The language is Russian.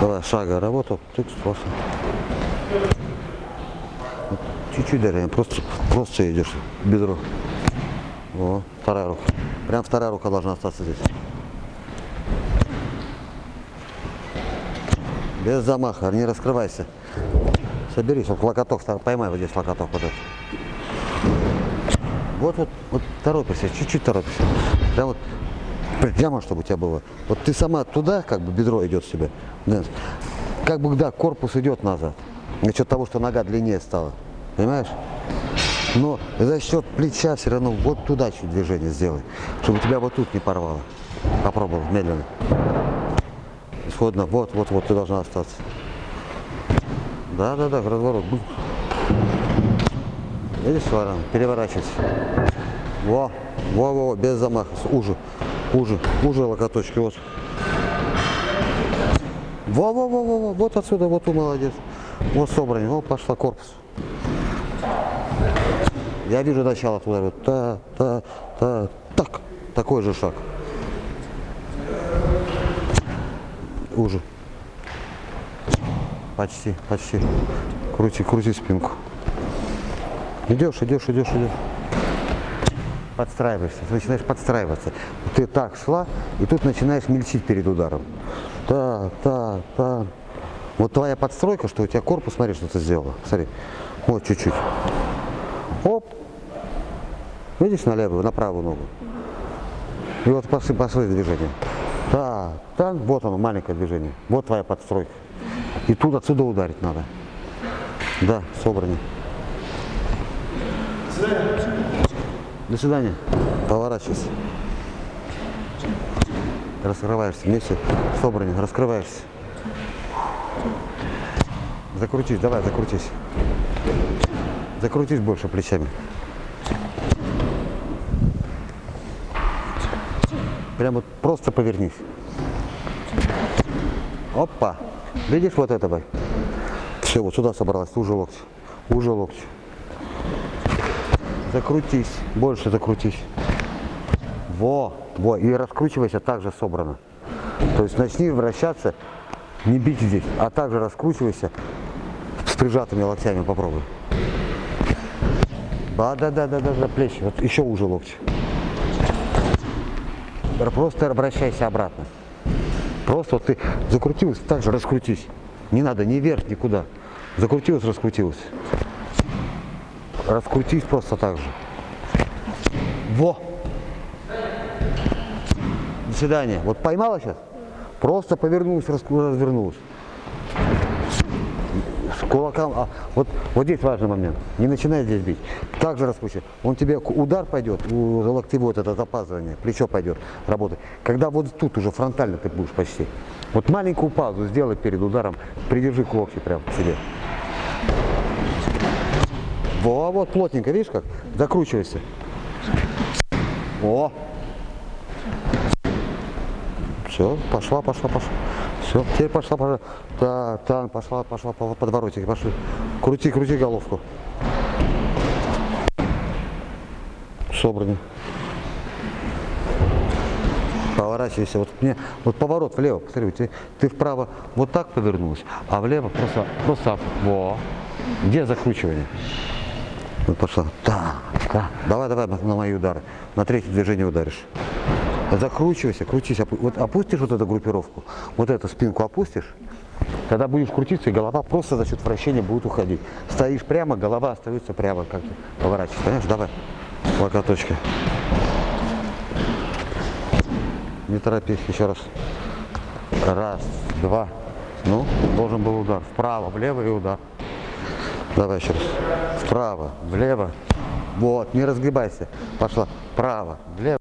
Давай, шага, работал, тык, просто. Чуть-чуть даже, просто, просто идешь, бедро. О, вторая рука. Прям вторая рука должна остаться здесь. Без замаха, не раскрывайся. Соберись, вот локоток, поймай вот здесь локоток вот этот. Вот, вот, вот торопишься, чуть-чуть торопишься. Прям вот прямо, чтобы у тебя было. Вот ты сама туда, как бы бедро идет себе. Как бы, да, корпус идет назад. За счет того, что нога длиннее стала. Понимаешь? Но за счет плеча все равно вот туда чуть движение сделай. Чтобы тебя вот тут не порвало. Попробовал медленно. Исходно, вот, вот, вот, ты должна остаться. Да, да, да, разворот. Бу. Видишь, Варан, переворачивайся. Во, во, во, без замаха, уже, уже, уже локоточки, вот. Во, во, во, во, во, вот отсюда, вот ты молодец. Вот собрание, вот пошла корпус. Я вижу начало туда, вот, та, та, та, так, такой же шаг. Уже. Почти, почти. Крути, крути спинку. Идешь, идешь, идешь, идешь. Подстраиваешься, ты начинаешь подстраиваться. Ты так шла, и тут начинаешь мельчить перед ударом. Так, так, так. Вот твоя подстройка, что у тебя корпус, смотри, что ты сделала. Смотри. Вот чуть-чуть. Оп. Видишь на левую, на правую ногу. И вот пошли, пошли движения. Так, так, вот оно, маленькое движение. Вот твоя подстройка. И тут отсюда ударить надо. Да, собрание. До свидания. Поворачивайся. Раскрываешься вместе. Собрание. Раскрываешься. Закрутись, давай, закрутись. Закрутись больше плечами. Прям вот просто повернись. Опа. Видишь вот этого? Все, вот сюда собралась, уже локти. Уже локти. Закрутись, больше закрутись. Во, во, и раскручивайся так же собрано. То есть начни вращаться, не бить здесь, а также раскручивайся с прижатыми локтями попробуй. Да, да, да, да, да, да, плечи, вот еще уже локти. Просто обращайся обратно. Просто вот ты закрутилась, так же раскрутись. Не надо ни вверх, никуда. Закрутилась, раскрутилась. Раскрутись просто так же. Во! До свидания. Вот поймала сейчас? Просто повернулась, развернулась. С кулаком. а, вот, вот здесь важный момент. Не начинай здесь бить. Так же раскручивай. Он тебе удар пойдет, у локтевой вот это запаздывание, плечо пойдет работать. Когда вот тут уже фронтально ты будешь почти. Вот маленькую паузу сделай перед ударом, придержи к локти прям к себе. Во, вот плотненько, видишь как? Закручивайся. О! Все, пошла, пошла, пошла. Все, теперь пошла, пошла. Так, так, пошла, пошла по подворотике, пошли. Крути, крути головку. Собрано. Поворачивайся. Вот мне, вот поворот влево, посмотри, ты, ты вправо вот так повернулась, а влево просто, просто, во. Где закручивание? Вот пошла. Да, да. Давай, давай на мои удары. На третье движение ударишь. Закручивайся, крутись. Вот опустишь вот эту группировку, вот эту спинку опустишь, тогда будешь крутиться, и голова просто за счет вращения будет уходить. Стоишь прямо, голова остается прямо, как ты поворачиваешься. Понимаешь? Давай. Локоточки. Не торопись, еще раз. Раз, два. Ну, должен был удар. Вправо, влево и удар. Давай еще раз. Вправо, влево. Вот, не разгибайся. Пошла. Вправо, влево.